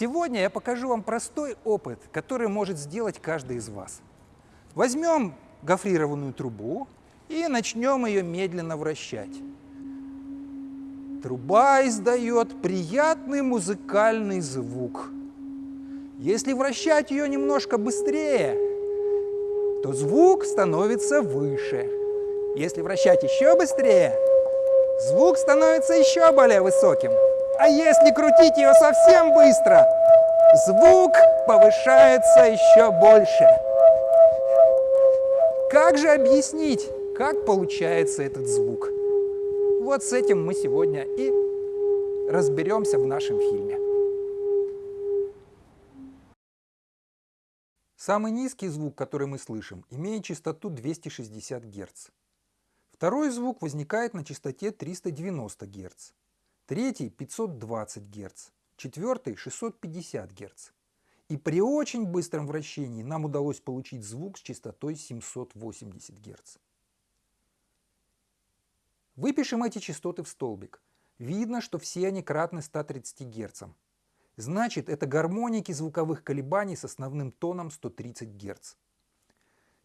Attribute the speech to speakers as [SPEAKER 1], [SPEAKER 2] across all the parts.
[SPEAKER 1] Сегодня я покажу вам простой опыт, который может сделать каждый из вас. Возьмем гофрированную трубу и начнем ее медленно вращать. Труба издает приятный музыкальный звук. Если вращать ее немножко быстрее, то звук становится выше. Если вращать еще быстрее, звук становится еще более высоким. А если крутить ее совсем быстро, звук повышается еще больше. Как же объяснить, как получается этот звук? Вот с этим мы сегодня и разберемся в нашем фильме. Самый низкий звук, который мы слышим, имеет частоту 260 Гц. Второй звук возникает на частоте 390 Гц третий 520 Гц, четвертый 650 Гц. И при очень быстром вращении нам удалось получить звук с частотой 780 Гц. Выпишем эти частоты в столбик. Видно, что все они кратны 130 Гц. Значит, это гармоники звуковых колебаний с основным тоном 130 Гц.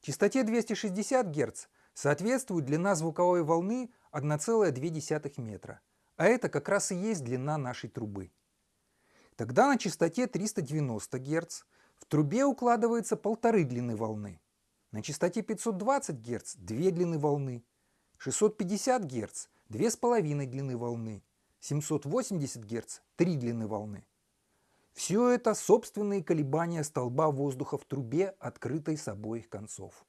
[SPEAKER 1] Частоте 260 Гц соответствует длина звуковой волны 1,2 метра – а это как раз и есть длина нашей трубы. Тогда на частоте 390 Гц в трубе укладывается полторы длины волны. На частоте 520 Гц две длины волны. 650 Гц две с половиной длины волны. 780 Гц три длины волны. Все это собственные колебания столба воздуха в трубе, открытой с обоих концов.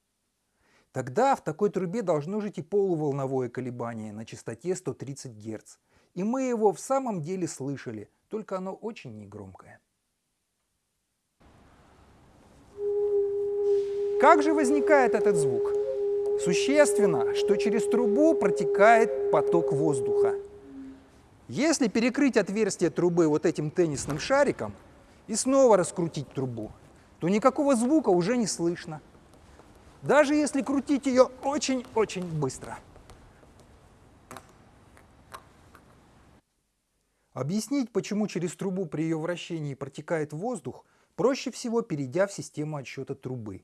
[SPEAKER 1] Тогда в такой трубе должно жить и полуволновое колебание на частоте 130 Гц, и мы его в самом деле слышали, только оно очень негромкое. Как же возникает этот звук? Существенно, что через трубу протекает поток воздуха. Если перекрыть отверстие трубы вот этим теннисным шариком и снова раскрутить трубу, то никакого звука уже не слышно. Даже если крутить ее очень-очень быстро. Объяснить, почему через трубу при ее вращении протекает воздух, проще всего перейдя в систему отсчета трубы.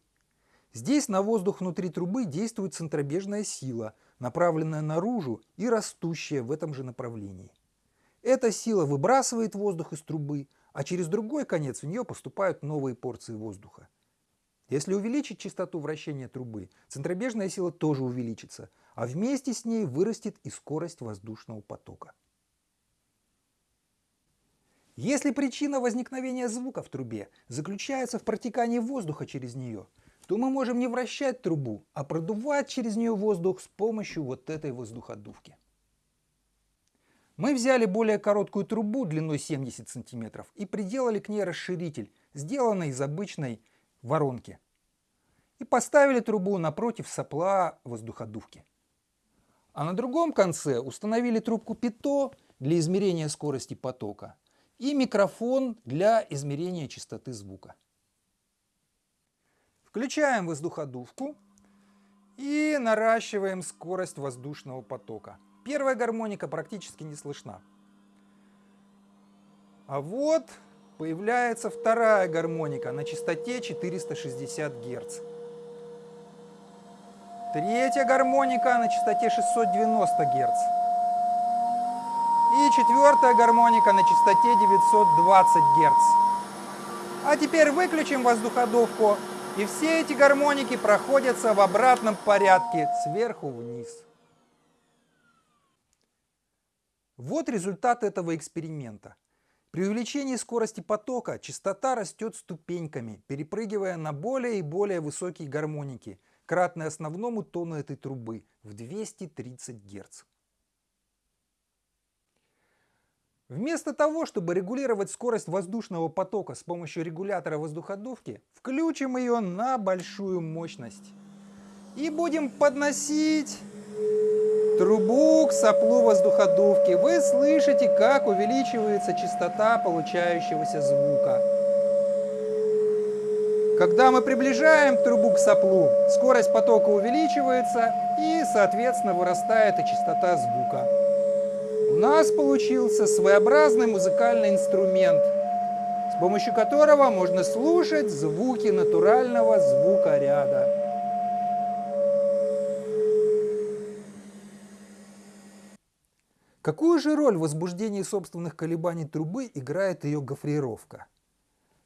[SPEAKER 1] Здесь на воздух внутри трубы действует центробежная сила, направленная наружу и растущая в этом же направлении. Эта сила выбрасывает воздух из трубы, а через другой конец в нее поступают новые порции воздуха. Если увеличить частоту вращения трубы, центробежная сила тоже увеличится, а вместе с ней вырастет и скорость воздушного потока. Если причина возникновения звука в трубе заключается в протекании воздуха через нее, то мы можем не вращать трубу, а продувать через нее воздух с помощью вот этой воздуходувки. Мы взяли более короткую трубу длиной 70 см и приделали к ней расширитель, сделанный из обычной воронки. И поставили трубу напротив сопла воздуходувки. А на другом конце установили трубку ПИТО для измерения скорости потока и микрофон для измерения частоты звука. Включаем воздуходувку и наращиваем скорость воздушного потока. Первая гармоника практически не слышна. А вот появляется вторая гармоника на частоте 460 Гц. Третья гармоника на частоте 690 Гц. И четвертая гармоника на частоте 920 Гц. А теперь выключим воздуходувку, и все эти гармоники проходятся в обратном порядке, сверху вниз. Вот результат этого эксперимента. При увеличении скорости потока частота растет ступеньками, перепрыгивая на более и более высокие гармоники, кратные основному тону этой трубы в 230 Гц. Вместо того, чтобы регулировать скорость воздушного потока с помощью регулятора воздуходувки, включим ее на большую мощность. И будем подносить трубу к соплу воздуходувки. Вы слышите, как увеличивается частота получающегося звука. Когда мы приближаем трубу к соплу, скорость потока увеличивается и, соответственно, вырастает и частота звука. У нас получился своеобразный музыкальный инструмент, с помощью которого можно слушать звуки натурального звукоряда. Какую же роль в возбуждении собственных колебаний трубы играет ее гофрировка?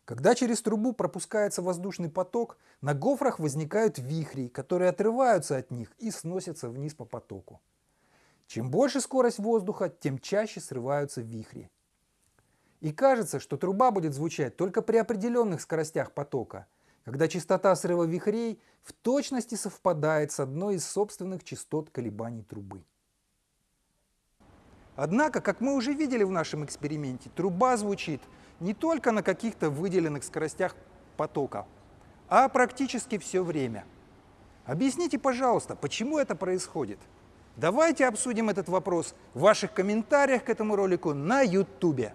[SPEAKER 1] Когда через трубу пропускается воздушный поток, на гофрах возникают вихри, которые отрываются от них и сносятся вниз по потоку. Чем больше скорость воздуха, тем чаще срываются вихри. И кажется, что труба будет звучать только при определенных скоростях потока, когда частота срыва вихрей в точности совпадает с одной из собственных частот колебаний трубы. Однако, как мы уже видели в нашем эксперименте, труба звучит не только на каких-то выделенных скоростях потока, а практически все время. Объясните, пожалуйста, почему это происходит? Давайте обсудим этот вопрос в ваших комментариях к этому ролику на YouTube.